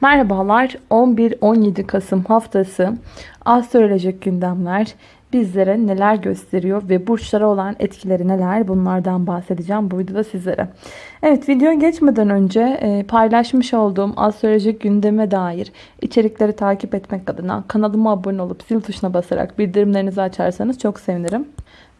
Merhabalar 11-17 Kasım haftası astrolojik gündemler bizlere neler gösteriyor ve burçlara olan etkileri neler bunlardan bahsedeceğim bu videoda sizlere. Evet videoya geçmeden önce e, paylaşmış olduğum astrolojik gündeme dair içerikleri takip etmek adına kanalıma abone olup zil tuşuna basarak bildirimlerinizi açarsanız çok sevinirim.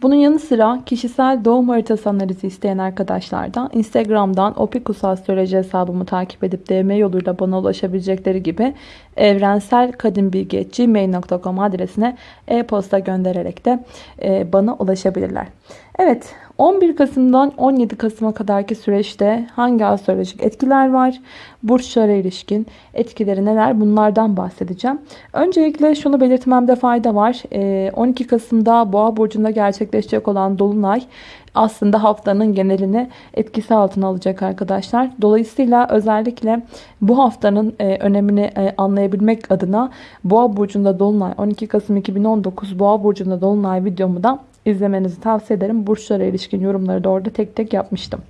Bunun yanı sıra kişisel doğum haritası analizi isteyen arkadaşlar da Instagram'dan Opikus Astroloji hesabımı takip edip DM yoluyla bana ulaşabilecekleri gibi evrenselkadimbilgi.gmail.com adresine e-posta göndererek de e, bana ulaşabilirler. Evet 11 Kasım'dan 17 Kasım'a kadarki süreçte hangi astrolojik etkiler var? Burçlara ilişkin etkileri neler? Bunlardan bahsedeceğim. Öncelikle şunu belirtmemde fayda var. 12 ee, Kasım'da Boğa Burcu'nda gerçekleşecek olan Dolunay aslında haftanın genelini etkisi altına alacak arkadaşlar. Dolayısıyla özellikle bu haftanın e, önemini e, anlayabilmek adına Boğa Burcu'nda Dolunay 12 Kasım 2019 Boğa Burcu'nda Dolunay videomu da izlemenizi tavsiye ederim. Burçlara ilişkin yorumları da orada tek tek yapmıştım.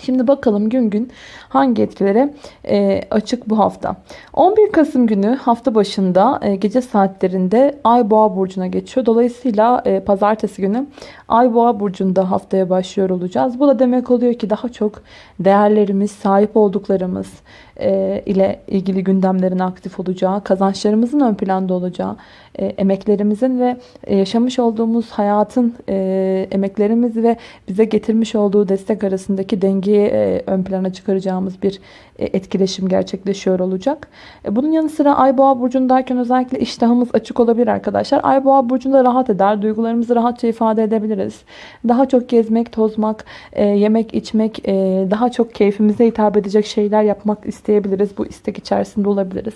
Şimdi bakalım gün gün hangi etkilere e, açık bu hafta. 11 Kasım günü hafta başında e, gece saatlerinde Ay Boğa burcuna geçiyor. Dolayısıyla e, pazartesi günü Ay Boğa burcunda haftaya başlıyor olacağız. Bu da demek oluyor ki daha çok değerlerimiz, sahip olduklarımız, e, ile ilgili gündemlerin aktif olacağı, kazançlarımızın ön planda olacağı, e, emeklerimizin ve e, yaşamış olduğumuz hayatın emeklerimiz ve bize getirmiş olduğu destek arasındaki dengeyi ön plana çıkaracağımız bir etkileşim gerçekleşiyor olacak. Bunun yanı sıra Ay Boğa burcundayken özellikle iştahımız açık olabilir arkadaşlar. Ay Boğa burcunda rahat eder, duygularımızı rahatça ifade edebiliriz. Daha çok gezmek, tozmak, yemek, içmek, daha çok keyfimize hitap edecek şeyler yapmak isteyebiliriz. Bu istek içerisinde olabiliriz.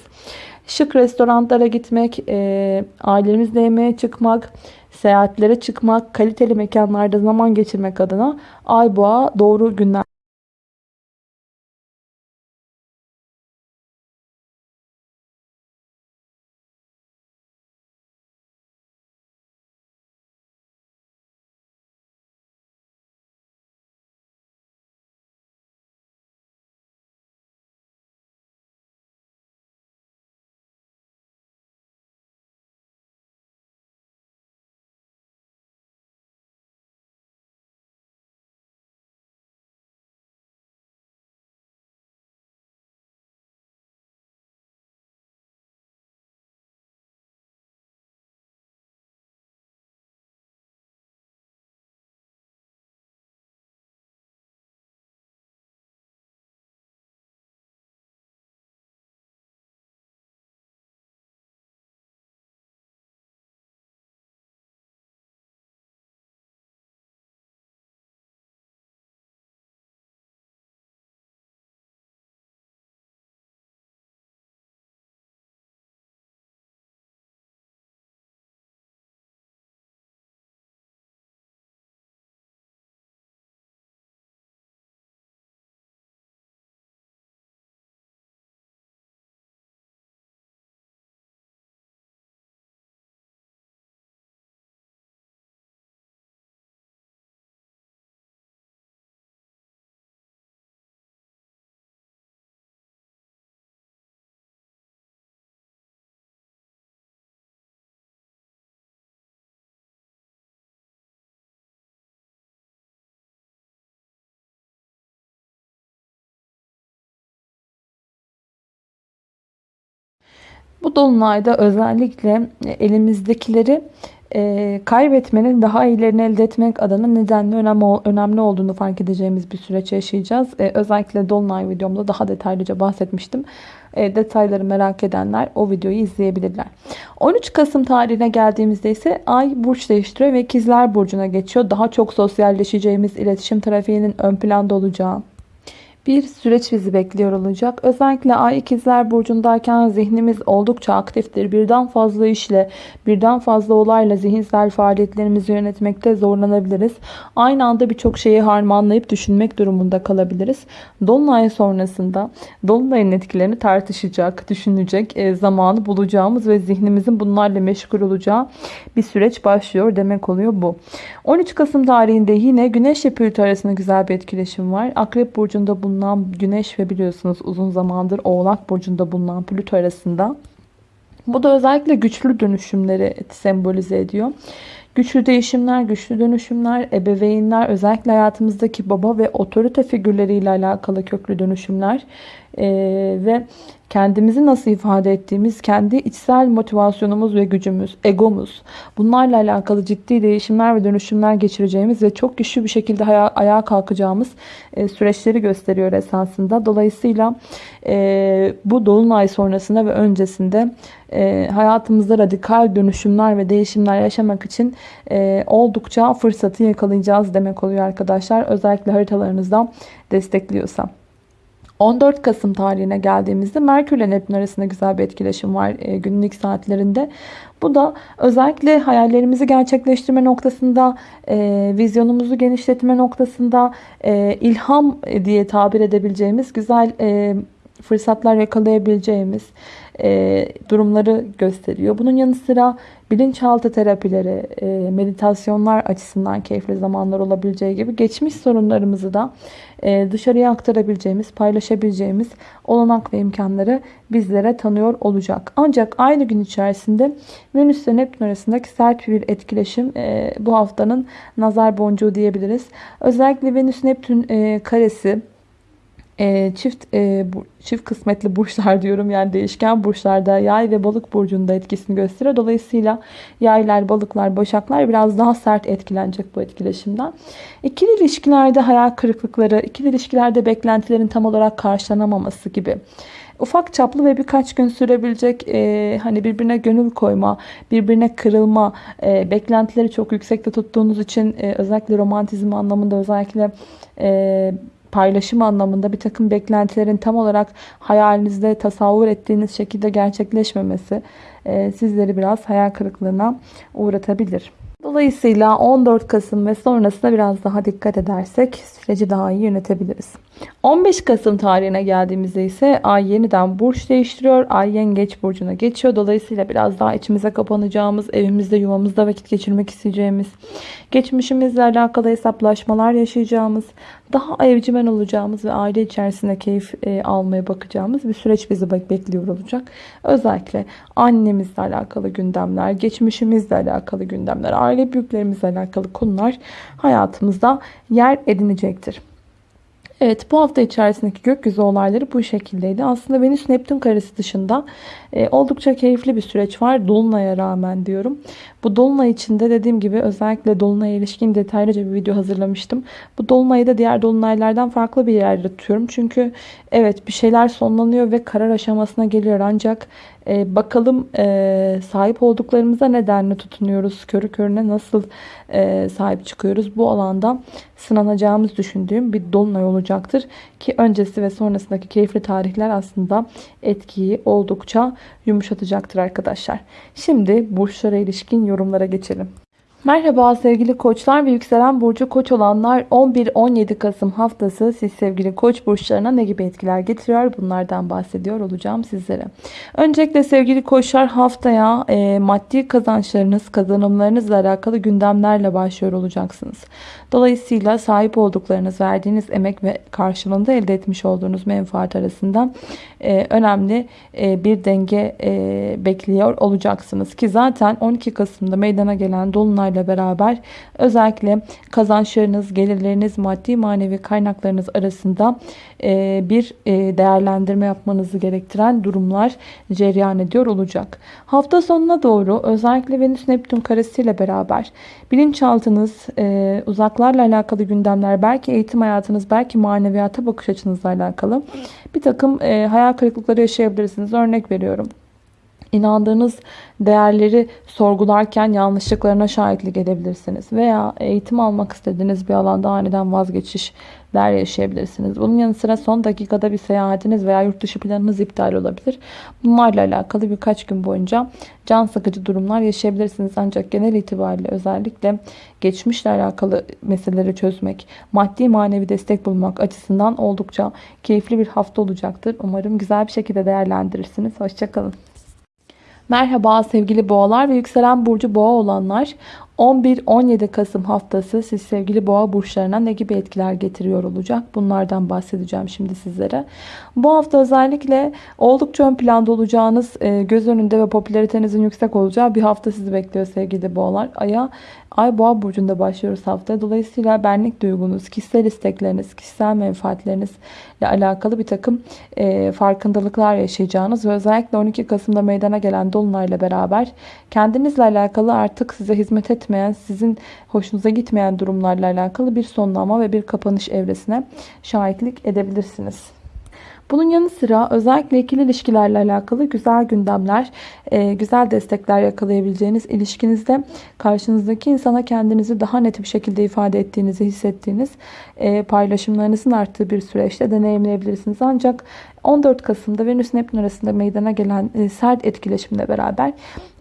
Şık restoranlara gitmek, e, ailemizle yemeğe çıkmak, seyahatlere çıkmak, kaliteli mekanlarda zaman geçirmek adına ay boğa doğru günler. Dolunayda özellikle elimizdekileri e, kaybetmenin daha iyilerini elde etmek adına nedenli önemli, önemli olduğunu fark edeceğimiz bir süreç yaşayacağız. E, özellikle dolunay videomda daha detaylıca bahsetmiştim. E, detayları merak edenler o videoyu izleyebilirler. 13 Kasım tarihine geldiğimizde ise Ay burç değiştiriyor ve ikizler burcuna geçiyor. Daha çok sosyalleşeceğimiz iletişim trafiğinin ön planda olacağı bir süreç bizi bekliyor olacak. Özellikle Ay ikizler burcundayken zihnimiz oldukça aktiftir. Birden fazla işle, birden fazla olayla zihinsel faaliyetlerimizi yönetmekte zorlanabiliriz. Aynı anda birçok şeyi harmanlayıp düşünmek durumunda kalabiliriz. Dolunay sonrasında Dolunay'ın etkilerini tartışacak, düşünecek e, zamanı bulacağımız ve zihnimizin bunlarla meşgul olacağı bir süreç başlıyor demek oluyor bu. 13 Kasım tarihinde yine Güneş ile Plüto arasında güzel bir etkileşim var. Akrep burcunda bulunan bulunan Güneş ve biliyorsunuz uzun zamandır Oğlak Burcu'nda bulunan Plüto arasında. Bu da özellikle güçlü dönüşümleri sembolize ediyor. Güçlü değişimler, güçlü dönüşümler, ebeveynler, özellikle hayatımızdaki baba ve otorite figürleriyle alakalı köklü dönüşümler ee, ve kendimizi nasıl ifade ettiğimiz, kendi içsel motivasyonumuz ve gücümüz, egomuz, bunlarla alakalı ciddi değişimler ve dönüşümler geçireceğimiz ve çok güçlü bir şekilde aya ayağa kalkacağımız e, süreçleri gösteriyor esasında. Dolayısıyla e, bu dolunay sonrasında ve öncesinde e, hayatımızda radikal dönüşümler ve değişimler yaşamak için e, oldukça fırsatı yakalayacağız demek oluyor arkadaşlar. Özellikle haritalarınızdan destekliyorsa. 14 Kasım tarihine geldiğimizde Merkür ile Neptün arasında güzel bir etkileşim var e, günlük saatlerinde. Bu da özellikle hayallerimizi gerçekleştirme noktasında, e, vizyonumuzu genişletme noktasında, e, ilham diye tabir edebileceğimiz güzel e, fırsatlar yakalayabileceğimiz e, durumları gösteriyor. Bunun yanı sıra bilinçaltı terapileri, e, meditasyonlar açısından keyifli zamanlar olabileceği gibi geçmiş sorunlarımızı da e, dışarıya aktarabileceğimiz, paylaşabileceğimiz olanak ve imkanları bizlere tanıyor olacak. Ancak aynı gün içerisinde Venüs ve Neptün arasındaki sert bir etkileşim e, bu haftanın nazar boncuğu diyebiliriz. Özellikle Venüs-Neptün e, karesi e, çift e, bu, çift kısmetli burçlar diyorum yani değişken burçlarda yay ve balık burcunda etkisini gösteriyor. Dolayısıyla yaylar, balıklar, başaklar biraz daha sert etkilenecek bu etkileşimden. İkili ilişkilerde hayal kırıklıkları, ikili ilişkilerde beklentilerin tam olarak karşılanamaması gibi ufak çaplı ve birkaç gün sürebilecek e, hani birbirine gönül koyma, birbirine kırılma, e, beklentileri çok yüksekte tuttuğunuz için e, özellikle romantizm anlamında özellikle e, paylaşım anlamında bir takım beklentilerin tam olarak hayalinizde tasavvur ettiğiniz şekilde gerçekleşmemesi e, sizleri biraz hayal kırıklığına uğratabilir. Dolayısıyla 14 Kasım ve sonrasında biraz daha dikkat edersek süreci daha iyi yönetebiliriz. 15 Kasım tarihine geldiğimizde ise ay yeniden burç değiştiriyor. Ay yengeç burcuna geçiyor. Dolayısıyla biraz daha içimize kapanacağımız, evimizde yuvamızda vakit geçirmek isteyeceğimiz, geçmişimizle alakalı hesaplaşmalar yaşayacağımız, daha evcimen olacağımız ve aile içerisinde keyif e, almaya bakacağımız bir süreç bizi bekliyor olacak. Özellikle annemizle alakalı gündemler, geçmişimizle alakalı gündemler, aile büyüklerimizle alakalı konular hayatımızda yer edinecektir. Evet bu hafta içerisindeki gökyüzü olayları bu şekildeydi. Aslında Venüs Neptün karesi dışında e, oldukça keyifli bir süreç var. Dolunay'a rağmen diyorum. Bu Dolunay içinde dediğim gibi özellikle Dolunay'a ilişkin detaylıca bir video hazırlamıştım. Bu Dolunay'ı da diğer Dolunaylardan farklı bir yerde tutuyorum. Çünkü evet bir şeyler sonlanıyor ve karar aşamasına geliyor. Ancak e, bakalım e, sahip olduklarımıza nedenle tutunuyoruz. Körü körüne nasıl e, sahip çıkıyoruz. Bu alanda sınanacağımız düşündüğüm bir Dolunay olacaktır. Ki öncesi ve sonrasındaki keyifli tarihler aslında etkiyi oldukça yumuşatacaktır arkadaşlar. Şimdi burçlara ilişkin yorumlara geçelim. Merhaba sevgili koçlar ve yükselen burcu koç olanlar 11-17 Kasım haftası siz sevgili koç burçlarına ne gibi etkiler getiriyor bunlardan bahsediyor olacağım sizlere. Öncelikle sevgili koçlar haftaya e, maddi kazançlarınız kazanımlarınızla alakalı gündemlerle başlıyor olacaksınız. Dolayısıyla sahip olduklarınız verdiğiniz emek ve karşılığında elde etmiş olduğunuz menfaat arasında e, önemli e, bir denge e, bekliyor olacaksınız. Ki zaten 12 Kasım'da meydana gelen Dolunay'la beraber özellikle kazançlarınız, gelirleriniz, maddi manevi kaynaklarınız arasında e, bir e, değerlendirme yapmanızı gerektiren durumlar cereyan ediyor olacak. Hafta sonuna doğru özellikle Venüs Neptün karesiyle beraber bilinçaltınız, e, uzaklarla alakalı gündemler, belki eğitim hayatınız, belki maneviyata bakış açınızla alakalı bir takım hayal kırıklıkları yaşayabilirsiniz. Örnek veriyorum inandığınız değerleri sorgularken yanlışlıklarına şahitlik edebilirsiniz. Veya eğitim almak istediğiniz bir alanda aniden vazgeçişler yaşayabilirsiniz. Bunun yanı sıra son dakikada bir seyahatiniz veya yurt dışı planınız iptal olabilir. Bunlarla alakalı birkaç gün boyunca can sıkıcı durumlar yaşayabilirsiniz. Ancak genel itibariyle özellikle geçmişle alakalı meseleleri çözmek, maddi manevi destek bulmak açısından oldukça keyifli bir hafta olacaktır. Umarım güzel bir şekilde değerlendirirsiniz. Hoşçakalın. Merhaba sevgili boğalar ve yükselen burcu boğa olanlar 11-17 Kasım haftası siz sevgili boğa burçlarına ne gibi etkiler getiriyor olacak? Bunlardan bahsedeceğim şimdi sizlere. Bu hafta özellikle oldukça ön planda olacağınız, e, göz önünde ve popülaritenizin yüksek olacağı bir hafta sizi bekliyor sevgili boğalar. Aya Ay boğa burcunda başlıyoruz haftaya. Dolayısıyla benlik duygunuz, kişisel istekleriniz, kişisel menfaatlerinizle alakalı bir takım e, farkındalıklar yaşayacağınız ve özellikle 12 Kasım'da meydana gelen Dolunay'la beraber kendinizle alakalı artık size hizmet etmeyen, sizin hoşunuza gitmeyen durumlarla alakalı bir sonlama ve bir kapanış evresine şahitlik edebilirsiniz. Bunun yanı sıra özellikle ikili ilişkilerle alakalı güzel gündemler, e, güzel destekler yakalayabileceğiniz ilişkinizde karşınızdaki insana kendinizi daha net bir şekilde ifade ettiğinizi hissettiğiniz e, paylaşımlarınızın arttığı bir süreçte deneyimleyebilirsiniz. Ancak 14 Kasım'da Venüs Neptün arasında meydana gelen e, sert etkileşimle beraber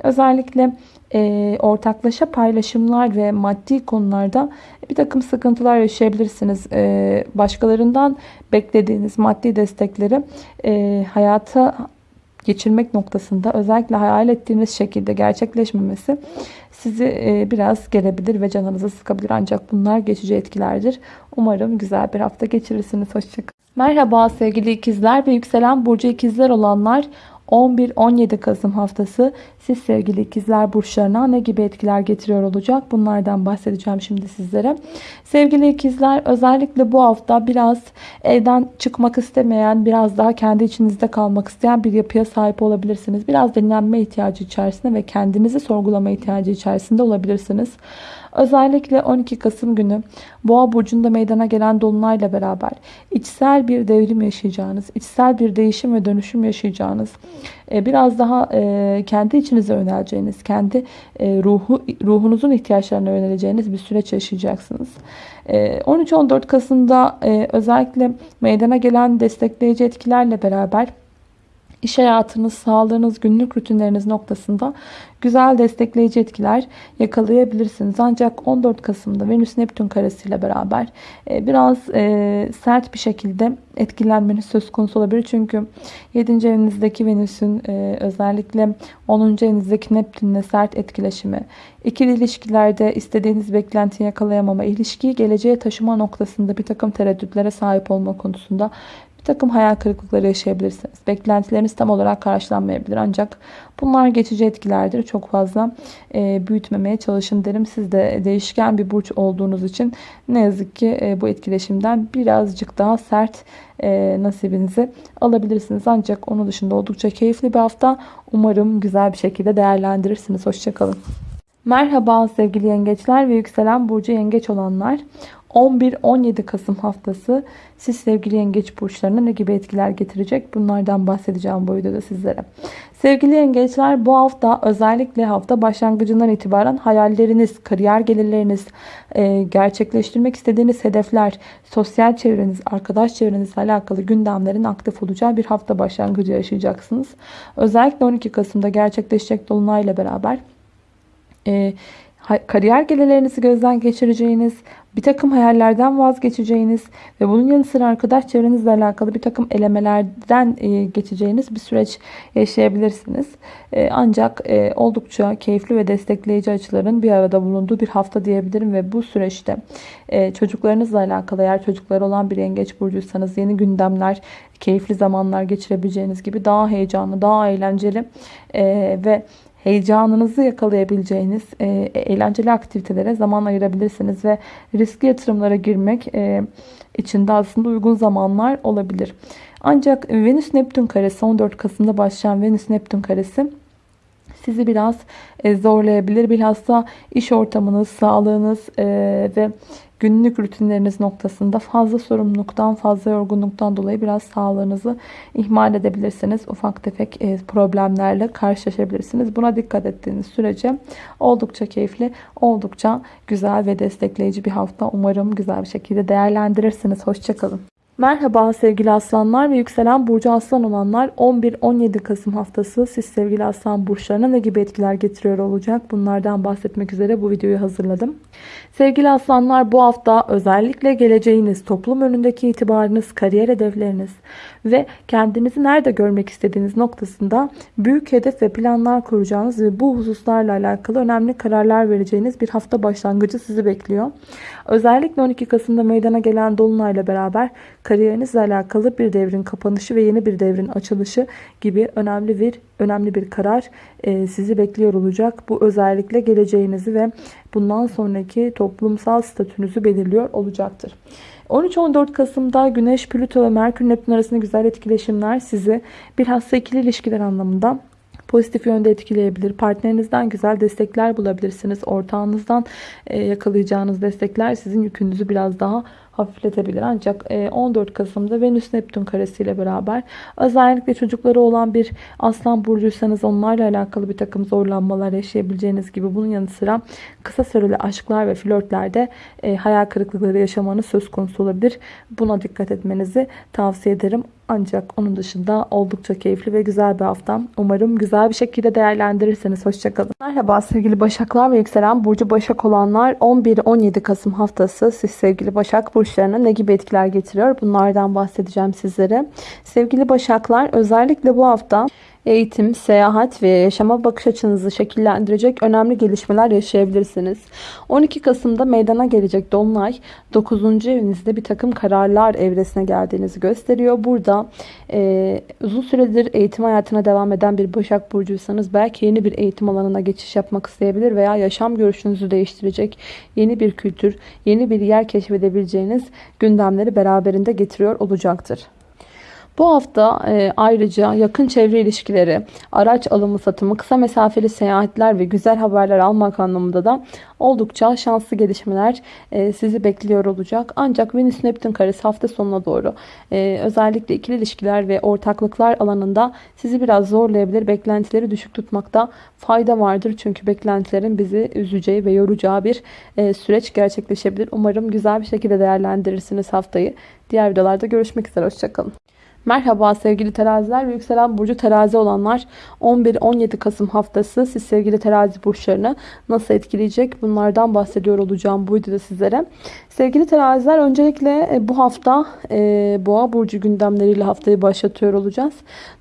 özellikle e, ortaklaşa paylaşımlar ve maddi konularda bir takım sıkıntılar yaşayabilirsiniz. E, başkalarından beklediğiniz maddi destekleri e, hayata geçirmek noktasında özellikle hayal ettiğiniz şekilde gerçekleşmemesi sizi e, biraz gelebilir ve canınızı sıkabilir. Ancak bunlar geçici etkilerdir. Umarım güzel bir hafta geçirirsiniz. Hoşçakalın. Merhaba sevgili ikizler ve yükselen burcu ikizler olanlar 11-17 Kasım haftası siz sevgili ikizler burçlarına ne gibi etkiler getiriyor olacak? Bunlardan bahsedeceğim şimdi sizlere. Sevgili ikizler özellikle bu hafta biraz evden çıkmak istemeyen, biraz daha kendi içinizde kalmak isteyen bir yapıya sahip olabilirsiniz. Biraz dinlenme ihtiyacı içerisinde ve kendinizi sorgulama ihtiyacı içerisinde olabilirsiniz. Özellikle 12 Kasım günü Boğa burcunda meydana gelen dolunayla beraber içsel bir devrim yaşayacağınız, içsel bir değişim ve dönüşüm yaşayacağınız, e, biraz daha e, kendi içinize yöneleceğiniz, kendi e, ruhu ruhunuzun ihtiyaçlarına yöneleceğiniz bir süreç yaşayacaksınız. 13-14 Kasım'da özellikle meydana gelen destekleyici etkilerle beraber iş hayatınız, sağlığınız, günlük rutinleriniz noktasında güzel destekleyici etkiler yakalayabilirsiniz. Ancak 14 Kasım'da Venüs Neptün karesiyle beraber e, biraz e, sert bir şekilde etkilenmeniz söz konusu olabilir. Çünkü 7. evinizdeki Venüs'ün e, özellikle 10. evinizdeki Neptün'le sert etkileşimi, ikili ilişkilerde istediğiniz beklentiyi yakalayamama, ilişkiyi geleceğe taşıma noktasında bir takım tereddütlere sahip olma konusunda takım hayal kırıklıkları yaşayabilirsiniz. Beklentileriniz tam olarak karşılanmayabilir. Ancak bunlar geçici etkilerdir. Çok fazla e, büyütmemeye çalışın derim. Siz de değişken bir burç olduğunuz için ne yazık ki e, bu etkileşimden birazcık daha sert e, nasibinizi alabilirsiniz. Ancak onun dışında oldukça keyifli bir hafta. Umarım güzel bir şekilde değerlendirirsiniz. Hoşçakalın. Merhaba sevgili yengeçler ve yükselen burcu yengeç olanlar. 11-17 Kasım haftası siz sevgili yengeç burçlarına ne gibi etkiler getirecek? Bunlardan bahsedeceğim bu videoda sizlere. Sevgili yengeçler bu hafta özellikle hafta başlangıcından itibaren hayalleriniz, kariyer gelirleriniz, e, gerçekleştirmek istediğiniz hedefler, sosyal çevreniz, arkadaş çevrenizle alakalı gündemlerin aktif olacağı bir hafta başlangıcı yaşayacaksınız. Özellikle 12 Kasım'da gerçekleşecek Dolunay'la beraber e, kariyer gelirlerinizi gözden geçireceğiniz, bir takım hayallerden vazgeçeceğiniz ve bunun yanı sıra arkadaş çevrenizle alakalı bir takım elemelerden e, geçeceğiniz bir süreç yaşayabilirsiniz. E, ancak e, oldukça keyifli ve destekleyici açıların bir arada bulunduğu bir hafta diyebilirim ve bu süreçte çocuklarınızla alakalı eğer çocukları olan bir yengeç burcuysanız yeni gündemler, keyifli zamanlar geçirebileceğiniz gibi daha heyecanlı, daha eğlenceli ve heyecanınızı yakalayabileceğiniz e, eğlenceli aktivitelere zaman ayırabilirsiniz ve riskli yatırımlara girmek e, için de aslında uygun zamanlar olabilir. Ancak Venüs Neptün karesi 14 Kasım'da başlayan Venüs Neptün karesi sizi biraz e, zorlayabilir. Bilhassa iş ortamınız, sağlığınız e, ve günlük rutinleriniz noktasında fazla sorumluluktan, fazla yorgunluktan dolayı biraz sağlığınızı ihmal edebilirsiniz. Ufak tefek e, problemlerle karşılaşabilirsiniz. Buna dikkat ettiğiniz sürece oldukça keyifli, oldukça güzel ve destekleyici bir hafta. Umarım güzel bir şekilde değerlendirirsiniz. Hoşçakalın. Merhaba sevgili aslanlar ve yükselen burcu aslan olanlar 11-17 Kasım haftası siz sevgili aslan burçlarına ne gibi etkiler getiriyor olacak bunlardan bahsetmek üzere bu videoyu hazırladım. Sevgili aslanlar bu hafta özellikle geleceğiniz, toplum önündeki itibarınız, kariyer hedefleriniz ve kendinizi nerede görmek istediğiniz noktasında büyük hedef ve planlar kuracağınız ve bu hususlarla alakalı önemli kararlar vereceğiniz bir hafta başlangıcı sizi bekliyor. Özellikle 12 Kasım'da meydana gelen Dolunay'la beraber kariyerinizle alakalı bir devrin kapanışı ve yeni bir devrin açılışı gibi önemli bir önemli bir karar e, sizi bekliyor olacak. Bu özellikle geleceğinizi ve bundan sonraki toplumsal statünüzü belirliyor olacaktır. 13-14 Kasım'da Güneş, Plüto ve Merkür Neptün arasında güzel etkileşimler sizi bilhassa ikili ilişkiler anlamında pozitif yönde etkileyebilir. Partnerinizden güzel destekler bulabilirsiniz. Ortağınızdan yakalayacağınız destekler sizin yükünüzü biraz daha hafifletebilir. Ancak 14 e, Kasım'da Venüs Neptün karesiyle beraber özellikle çocukları olan bir aslan burcuysanız onlarla alakalı bir takım zorlanmalar yaşayabileceğiniz gibi bunun yanı sıra kısa süreli aşklar ve flörtlerde e, hayal kırıklıkları yaşamanız söz konusu olabilir. Buna dikkat etmenizi tavsiye ederim. Ancak onun dışında oldukça keyifli ve güzel bir hafta. Umarım güzel bir şekilde değerlendirirseniz. Hoşçakalın. Merhaba sevgili Başaklar ve yükselen Burcu Başak olanlar 11-17 Kasım haftası siz sevgili Başak burçlarına ne gibi etkiler getiriyor? Bunlardan bahsedeceğim sizlere. Sevgili Başaklar özellikle bu hafta eğitim, seyahat ve yaşama bakış açınızı şekillendirecek önemli gelişmeler yaşayabilirsiniz. 12 Kasım'da meydana gelecek Dolunay 9. evinizde bir takım kararlar evresine geldiğinizi gösteriyor. Burada e, uzun süredir eğitim hayatına devam eden bir Başak Burcuysanız belki yeni bir eğitim alanına geçiş yapmak isteyebilir veya yaşam görüşünüzü değiştirecek yeni bir kültür, yeni bir yer keşfedebileceğiniz gündemleri beraberinde getiriyor olacaktır. Bu hafta e, ayrıca yakın çevre ilişkileri, araç alımı satımı, kısa mesafeli seyahatler ve güzel haberler almak anlamında da oldukça şanslı gelişmeler e, sizi bekliyor olacak. Ancak Venüs Neptün karesi hafta sonuna doğru e, özellikle ikili ilişkiler ve ortaklıklar alanında sizi biraz zorlayabilir. Beklentileri düşük tutmakta fayda vardır. Çünkü beklentilerin bizi üzeceği ve yoracağı bir e, süreç gerçekleşebilir. Umarım güzel bir şekilde değerlendirirsiniz haftayı. Diğer videolarda görüşmek üzere. Hoşçakalın. Merhaba sevgili teraziler ve yükselen burcu terazi olanlar 11-17 Kasım haftası siz sevgili terazi burçlarını nasıl etkileyecek bunlardan bahsediyor olacağım bu videoda sizlere. Sevgili teraziler öncelikle e, bu hafta e, boğa burcu gündemleriyle haftayı başlatıyor olacağız.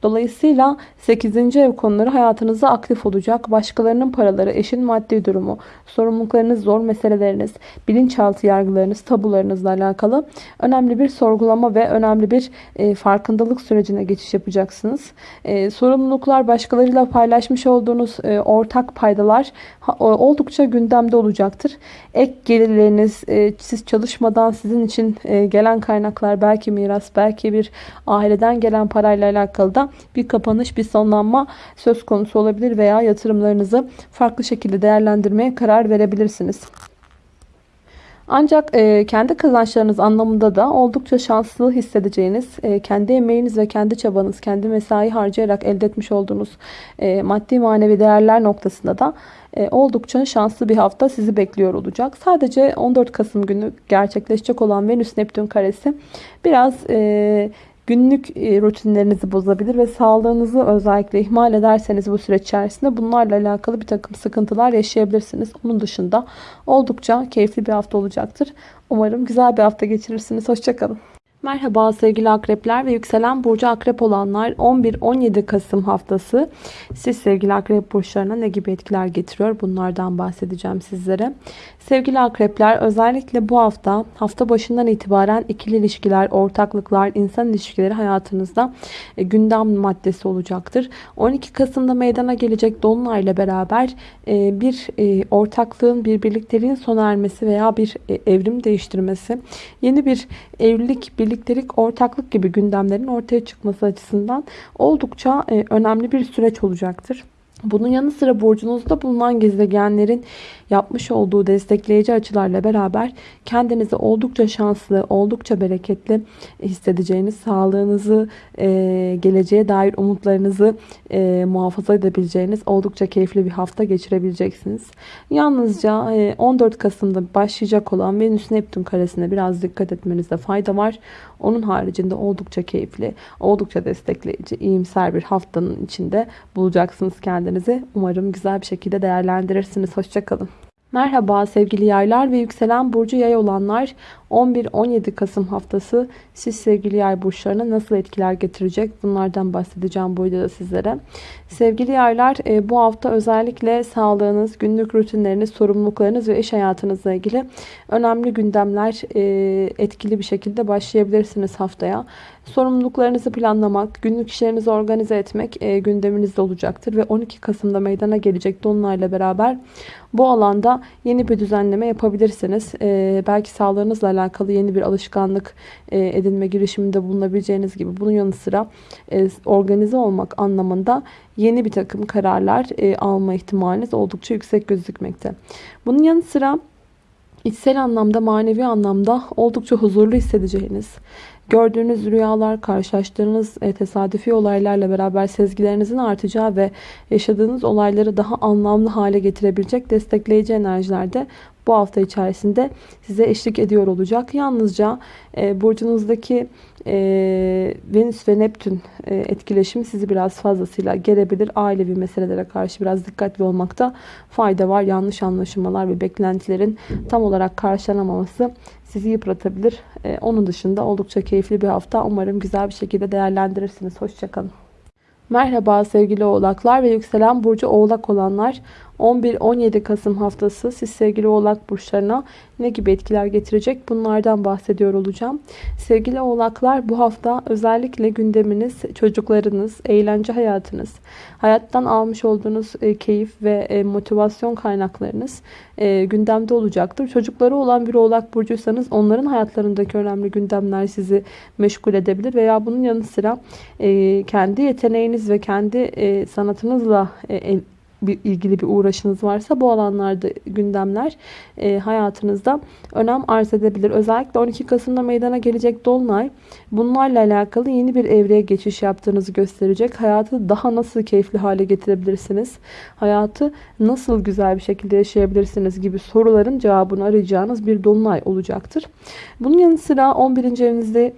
Dolayısıyla 8. ev konuları hayatınızda aktif olacak. Başkalarının paraları, eşin maddi durumu, sorumluluklarınız, zor meseleleriniz, bilinçaltı yargılarınız, tabularınızla alakalı önemli bir sorgulama ve önemli bir e, farkındalık sürecine geçiş yapacaksınız. E, sorumluluklar başkalarıyla paylaşmış olduğunuz e, ortak paydalar ha, oldukça gündemde olacaktır. Ek gelirleriniz, e, siz çalışmadan sizin için e, gelen kaynaklar belki miras, belki bir aileden gelen parayla alakalı da bir kapanış, bir sonlanma söz konusu olabilir veya yatırımlarınızı farklı şekilde değerlendirmeye karar verebilirsiniz. Ancak e, kendi kazançlarınız anlamında da oldukça şanslı hissedeceğiniz, e, kendi emeğiniz ve kendi çabanız, kendi mesai harcayarak elde etmiş olduğunuz e, maddi manevi değerler noktasında da e, oldukça şanslı bir hafta sizi bekliyor olacak. Sadece 14 Kasım günü gerçekleşecek olan Venüs Neptün karesi biraz e, günlük e, rutinlerinizi bozabilir ve sağlığınızı özellikle ihmal ederseniz bu süreç içerisinde bunlarla alakalı bir takım sıkıntılar yaşayabilirsiniz. Onun dışında oldukça keyifli bir hafta olacaktır. Umarım güzel bir hafta geçirirsiniz. Hoşçakalın. Merhaba sevgili akrepler ve yükselen burcu akrep olanlar 11-17 Kasım haftası siz sevgili akrep burçlarına ne gibi etkiler getiriyor bunlardan bahsedeceğim sizlere. Sevgili akrepler özellikle bu hafta hafta başından itibaren ikili ilişkiler, ortaklıklar, insan ilişkileri hayatınızda e, gündem maddesi olacaktır. 12 Kasım'da meydana gelecek Dolunay ile beraber e, bir e, ortaklığın, bir birlikteliğin sona ermesi veya bir evrim değiştirmesi, yeni bir evlilik, birliktelik, ortaklık gibi gündemlerin ortaya çıkması açısından oldukça önemli bir süreç olacaktır. Bunun yanı sıra burcunuzda bulunan gezegenlerin yapmış olduğu destekleyici açılarla beraber kendinizi oldukça şanslı, oldukça bereketli hissedeceğiniz, sağlığınızı, e, geleceğe dair umutlarınızı e, muhafaza edebileceğiniz oldukça keyifli bir hafta geçirebileceksiniz. Yalnızca e, 14 Kasım'da başlayacak olan Venüs Neptün karesine biraz dikkat etmenizde fayda var. Onun haricinde oldukça keyifli, oldukça destekleyici, iyimser bir haftanın içinde bulacaksınız kendinizi. Umarım güzel bir şekilde değerlendirirsiniz. Hoşçakalın. Merhaba sevgili yaylar ve yükselen burcu yay olanlar 11-17 Kasım haftası siz sevgili yay burçlarına nasıl etkiler getirecek bunlardan bahsedeceğim bu videoda sizlere. Sevgili yaylar e, bu hafta özellikle sağlığınız, günlük rutinleriniz, sorumluluklarınız ve iş hayatınızla ilgili önemli gündemler e, etkili bir şekilde başlayabilirsiniz haftaya. Sorumluluklarınızı planlamak, günlük işlerinizi organize etmek e, gündeminizde olacaktır ve 12 Kasım'da meydana gelecek Dolunay'la beraber bu alanda yeni bir düzenleme yapabilirsiniz. Belki sağlığınızla alakalı yeni bir alışkanlık edinme girişiminde bulunabileceğiniz gibi bunun yanı sıra organize olmak anlamında yeni bir takım kararlar alma ihtimaliniz oldukça yüksek gözükmekte. Bunun yanı sıra içsel anlamda, manevi anlamda oldukça huzurlu hissedeceğiniz, gördüğünüz rüyalar, karşılaştığınız tesadüfi olaylarla beraber sezgilerinizin artacağı ve yaşadığınız olayları daha anlamlı hale getirebilecek destekleyici enerjilerde bu hafta içerisinde size eşlik ediyor olacak. Yalnızca e, burcunuzdaki e, Venüs ve Neptün e, etkileşimi sizi biraz fazlasıyla gelebilir. Ailevi meselelere karşı biraz dikkatli olmakta fayda var. Yanlış anlaşılmalar ve beklentilerin tam olarak karşılanamaması sizi yıpratabilir. E, onun dışında oldukça keyifli bir hafta. Umarım güzel bir şekilde değerlendirirsiniz. Hoşçakalın. Merhaba sevgili oğlaklar ve yükselen burcu oğlak olanlar 11-17 Kasım haftası siz sevgili oğlak burçlarına ne gibi etkiler getirecek bunlardan bahsediyor olacağım. Sevgili oğlaklar bu hafta özellikle gündeminiz çocuklarınız, eğlence hayatınız, hayattan almış olduğunuz e, keyif ve e, motivasyon kaynaklarınız e, gündemde olacaktır. Çocukları olan bir oğlak burcuysanız onların hayatlarındaki önemli gündemler sizi meşgul edebilir veya bunun yanı sıra kendi yeteneğiniz ve kendi sanatınızla bir ilgili bir uğraşınız varsa bu alanlarda gündemler e, hayatınızda önem arz edebilir. Özellikle 12 Kasım'da meydana gelecek Dolunay bunlarla alakalı yeni bir evreye geçiş yaptığınızı gösterecek. Hayatı daha nasıl keyifli hale getirebilirsiniz? Hayatı nasıl güzel bir şekilde yaşayabilirsiniz gibi soruların cevabını arayacağınız bir Dolunay olacaktır. Bunun yanı sıra 11. evinizde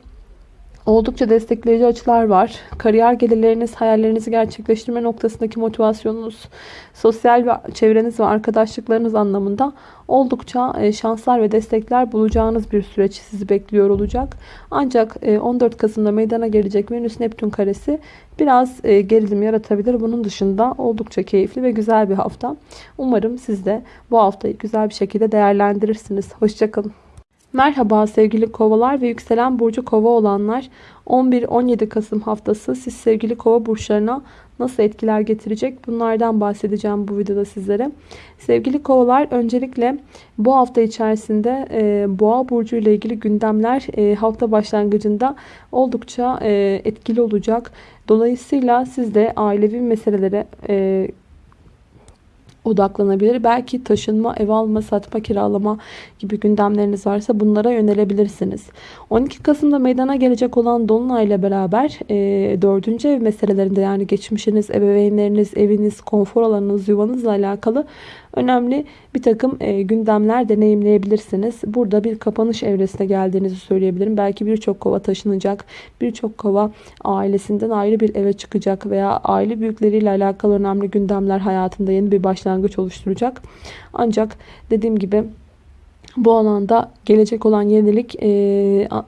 Oldukça destekleyici açılar var. Kariyer gelirleriniz, hayallerinizi gerçekleştirme noktasındaki motivasyonunuz, sosyal ve çevreniz ve arkadaşlıklarınız anlamında oldukça e, şanslar ve destekler bulacağınız bir süreç sizi bekliyor olacak. Ancak 14 e, Kasım'da meydana gelecek Venüs Neptün karesi biraz e, gerilim yaratabilir. Bunun dışında oldukça keyifli ve güzel bir hafta. Umarım siz de bu haftayı güzel bir şekilde değerlendirirsiniz. Hoşçakalın. Merhaba sevgili kovalar ve yükselen burcu kova olanlar 11-17 Kasım haftası siz sevgili kova burçlarına nasıl etkiler getirecek bunlardan bahsedeceğim bu videoda sizlere. Sevgili kovalar öncelikle bu hafta içerisinde e, boğa burcu ile ilgili gündemler e, hafta başlangıcında oldukça e, etkili olacak. Dolayısıyla siz de ailevi meselelere e, odaklanabilir. Belki taşınma, ev alma, satma, kiralama gibi gündemleriniz varsa bunlara yönelebilirsiniz. 12 Kasım'da meydana gelecek olan Dolunay ile beraber e, 4. ev meselelerinde yani geçmişiniz, ebeveynleriniz, eviniz, konfor alanınız, yuvanızla alakalı önemli bir takım e, gündemler deneyimleyebilirsiniz. Burada bir kapanış evresine geldiğinizi söyleyebilirim. Belki birçok kova taşınacak. Birçok kova ailesinden ayrı bir eve çıkacak veya aile büyükleriyle alakalı önemli gündemler hayatında yeni bir başlangıç oluşturacak. Ancak dediğim gibi bu alanda gelecek olan yenilik e,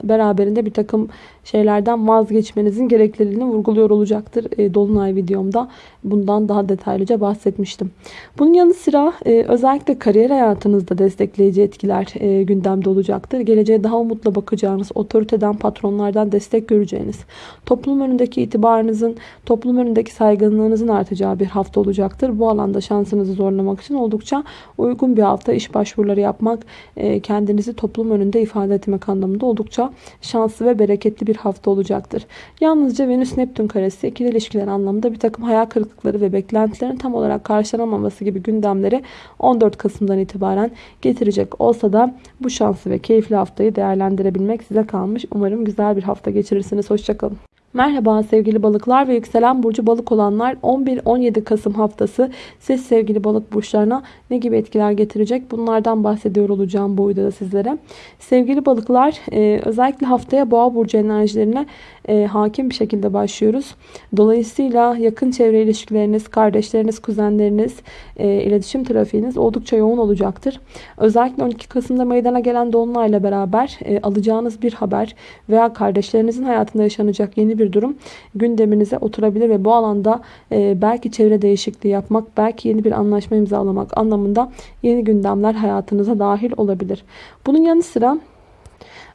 beraberinde bir takım şeylerden vazgeçmenizin gerekliliğini vurguluyor olacaktır. E, Dolunay videomda bundan daha detaylıca bahsetmiştim. Bunun yanı sıra e, özellikle kariyer hayatınızda destekleyici etkiler e, gündemde olacaktır. Geleceğe daha umutla bakacağınız, otoriteden, patronlardan destek göreceğiniz, toplum önündeki itibarınızın, toplum önündeki saygınlığınızın artacağı bir hafta olacaktır. Bu alanda şansınızı zorlamak için oldukça uygun bir hafta iş başvuruları yapmak, e, kendinizi toplum önünde ifade etmek anlamında oldukça şanslı ve bereketli bir hafta olacaktır. Yalnızca Venüs Neptün karesi ikili ilişkiler anlamında bir takım hayal kırıklıkları ve beklentilerin tam olarak karşılanamaması gibi gündemleri 14 Kasım'dan itibaren getirecek olsa da bu şanslı ve keyifli haftayı değerlendirebilmek size kalmış. Umarım güzel bir hafta geçirirsiniz. Hoşçakalın. Merhaba sevgili balıklar ve yükselen burcu balık olanlar. 11-17 Kasım haftası. Siz sevgili balık burçlarına ne gibi etkiler getirecek? Bunlardan bahsediyor olacağım bu videoda sizlere. Sevgili balıklar e, özellikle haftaya boğa burcu enerjilerine e, hakim bir şekilde başlıyoruz. Dolayısıyla yakın çevre ilişkileriniz, kardeşleriniz, kuzenleriniz, e, iletişim trafiğiniz oldukça yoğun olacaktır. Özellikle 12 Kasım'da meydana gelen dolunayla beraber alacağınız bir haber veya kardeşlerinizin hayatında yaşanacak yeni bir durum gündeminize oturabilir ve bu alanda e, belki çevre değişikliği yapmak, belki yeni bir anlaşma imzalamak anlamında yeni gündemler hayatınıza dahil olabilir. Bunun yanı sıra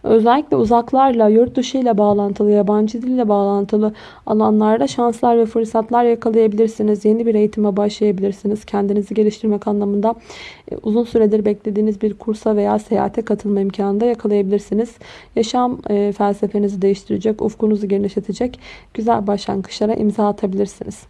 Özellikle uzaklarla, yurt dışı ile bağlantılı, yabancı dille bağlantılı alanlarda şanslar ve fırsatlar yakalayabilirsiniz. Yeni bir eğitime başlayabilirsiniz. Kendinizi geliştirmek anlamında uzun süredir beklediğiniz bir kursa veya seyahate katılma imkanı da yakalayabilirsiniz. Yaşam e, felsefenizi değiştirecek, ufkunuzu genişletecek güzel başlangıçlara imza atabilirsiniz.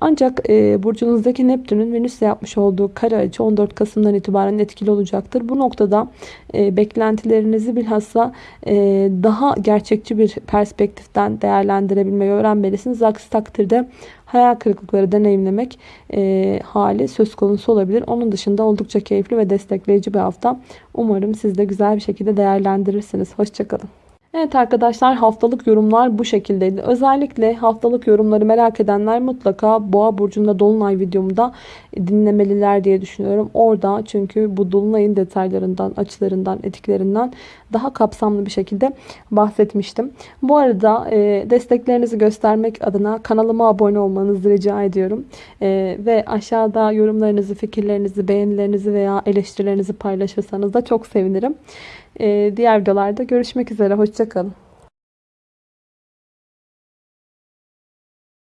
Ancak e, burcunuzdaki Neptün'ün Venüs'le yapmış olduğu kare açı 14 Kasım'dan itibaren etkili olacaktır. Bu noktada e, beklentilerinizi bilhassa e, daha gerçekçi bir perspektiften değerlendirebilmeyi öğrenmelisiniz. Aksi takdirde hayal kırıklıkları deneyimlemek e, hali söz konusu olabilir. Onun dışında oldukça keyifli ve destekleyici bir hafta. Umarım siz de güzel bir şekilde değerlendirirsiniz. Hoşçakalın. Evet arkadaşlar haftalık yorumlar bu şekildeydi. Özellikle haftalık yorumları merak edenler mutlaka Boğa Burcu'nda Dolunay videomda dinlemeliler diye düşünüyorum. Orada çünkü bu Dolunay'ın detaylarından, açılarından, etkilerinden daha kapsamlı bir şekilde bahsetmiştim. Bu arada e, desteklerinizi göstermek adına kanalıma abone olmanızı rica ediyorum. E, ve aşağıda yorumlarınızı, fikirlerinizi, beğenilerinizi veya eleştirilerinizi paylaşırsanız da çok sevinirim. Ee, diğer videolarda görüşmek üzere. Hoşçakalın.